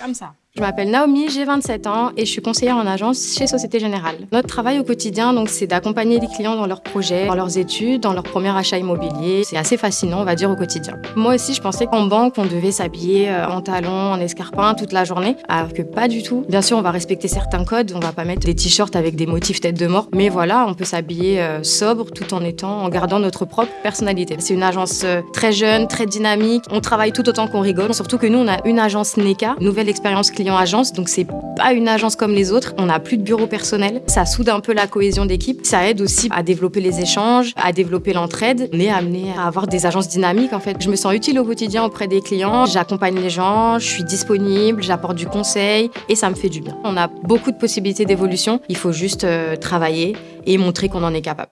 Comme ça. Je m'appelle Naomi, j'ai 27 ans et je suis conseillère en agence chez Société Générale. Notre travail au quotidien, donc, c'est d'accompagner les clients dans leurs projets, dans leurs études, dans leur premier achat immobilier. C'est assez fascinant, on va dire, au quotidien. Moi aussi, je pensais qu'en banque, on devait s'habiller euh, en talons, en escarpins toute la journée, alors que pas du tout. Bien sûr, on va respecter certains codes, on va pas mettre des t-shirts avec des motifs tête de mort, mais voilà, on peut s'habiller euh, sobre tout en étant, en gardant notre propre personnalité. C'est une agence euh, très jeune, très dynamique. On travaille tout autant qu'on rigole, surtout que nous, on a une agence NECA, nouvelle expérience client-agence, donc c'est pas une agence comme les autres. On n'a plus de bureau personnel. Ça soude un peu la cohésion d'équipe. Ça aide aussi à développer les échanges, à développer l'entraide. On est amené à avoir des agences dynamiques en fait. Je me sens utile au quotidien auprès des clients. J'accompagne les gens, je suis disponible, j'apporte du conseil et ça me fait du bien. On a beaucoup de possibilités d'évolution. Il faut juste euh, travailler et montrer qu'on en est capable.